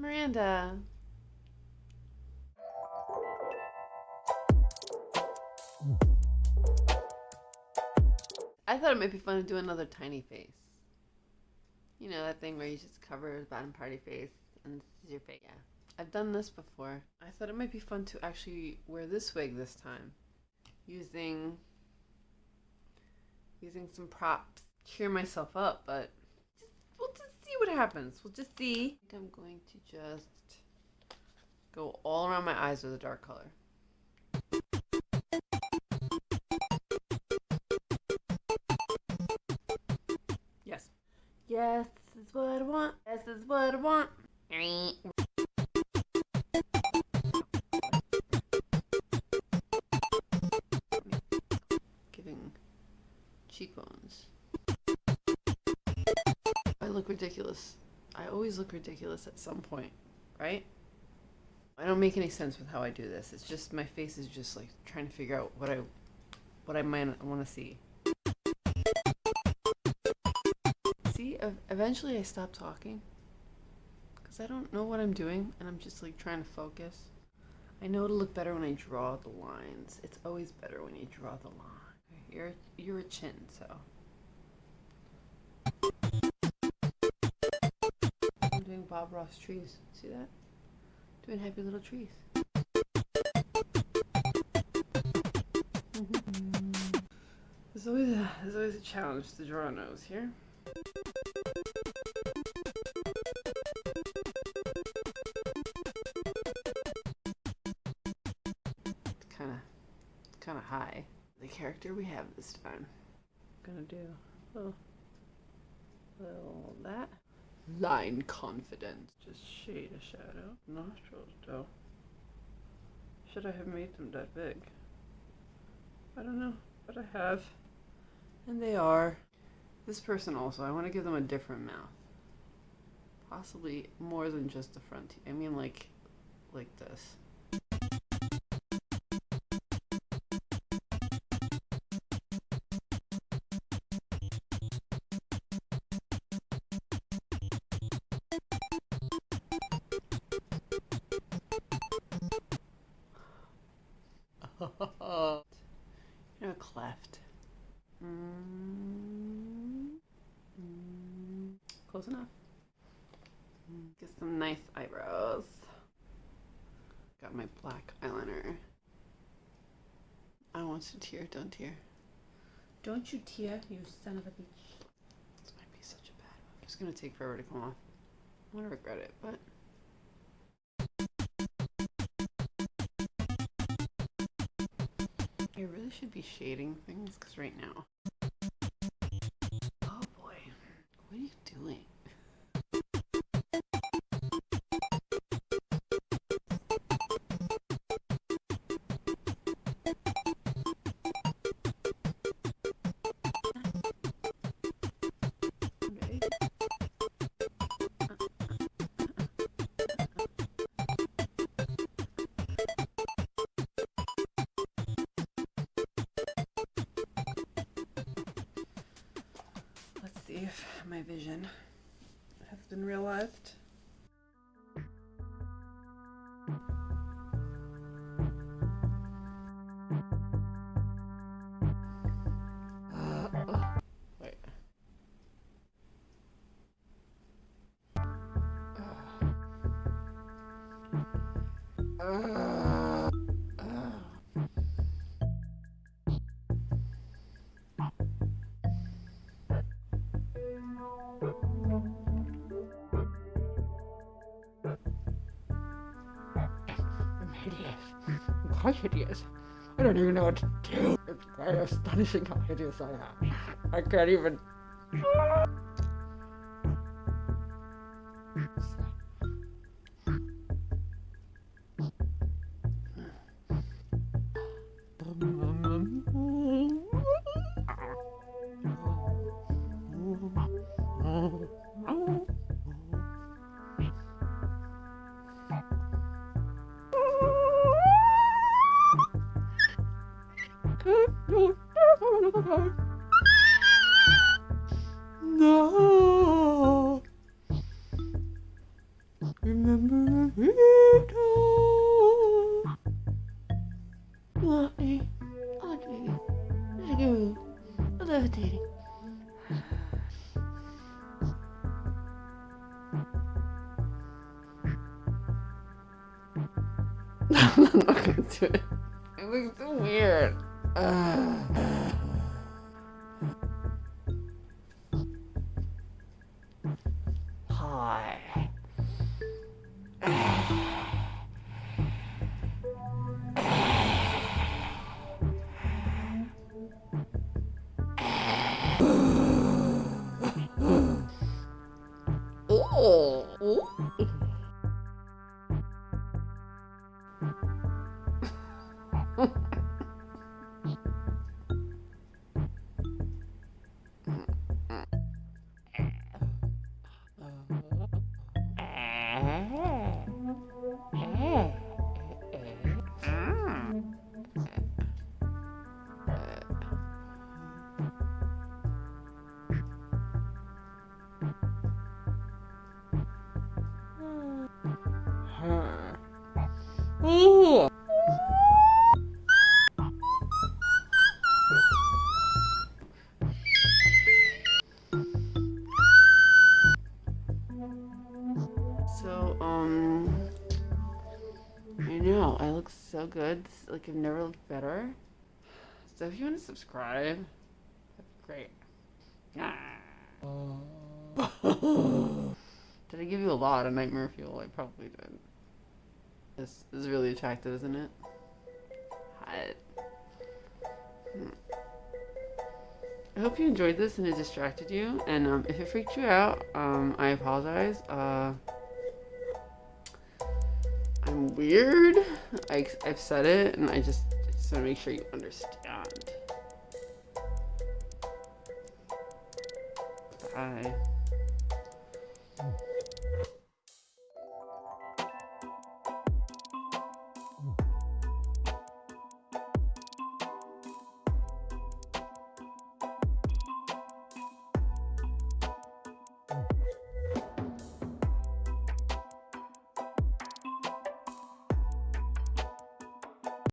Miranda. I thought it might be fun to do another tiny face. You know, that thing where you just cover the bottom part of your face and this is your face. Yeah. I've done this before. I thought it might be fun to actually wear this wig this time. Using using some props. Cheer myself up, but just, we'll just see what happens. We'll just see. I think I'm going to just go all around my eyes with a dark color. Yes. Yes, this is what I want. This is what I want. Giving cheekbones. I look ridiculous. I always look ridiculous at some point, right? I don't make any sense with how I do this. It's just my face is just like trying to figure out what I what I might want to see. See, eventually I stop talking because I don't know what I'm doing and I'm just like trying to focus. I know it'll look better when I draw the lines. It's always better when you draw the line. You're you're a chin, so. Doing Bob Ross trees. See that? Doing happy little trees. Mm-hmm. There's always a there's always a challenge to draw a nose here. It's kind of kind of high. The character we have this time. I'm gonna do a little, little that line confidence. Just shade a shadow. Nostrils though. Should I have made them that big? I don't know, but I have. And they are. This person also, I want to give them a different mouth. Possibly more than just the front. I mean like, like this. you know, cleft. Mm, mm, close enough. Get some nice eyebrows. Got my black eyeliner. I want to tear. Don't tear. Don't you tear, you son of a bitch. This might be such a bad one. It's gonna take forever to come off. I'm gonna regret it, but. I really should be shading things because right now. Oh boy, what are you doing? My vision has been realized. wait. Uh. how hideous. I don't even know what to do. It's quite astonishing how hideous I am. I can't even... I'm not gonna do it. It looks so weird. Uh. Hi. So good. Like I've never looked better. So if you want to subscribe, that'd be great. did I give you a lot of nightmare fuel? I probably did. This is really attractive, isn't it? Hot. Hmm. I hope you enjoyed this and it distracted you. And um, if it freaked you out, um, I apologize. Uh, weird. I, I've said it, and I just, I just want to make sure you understand. Bye.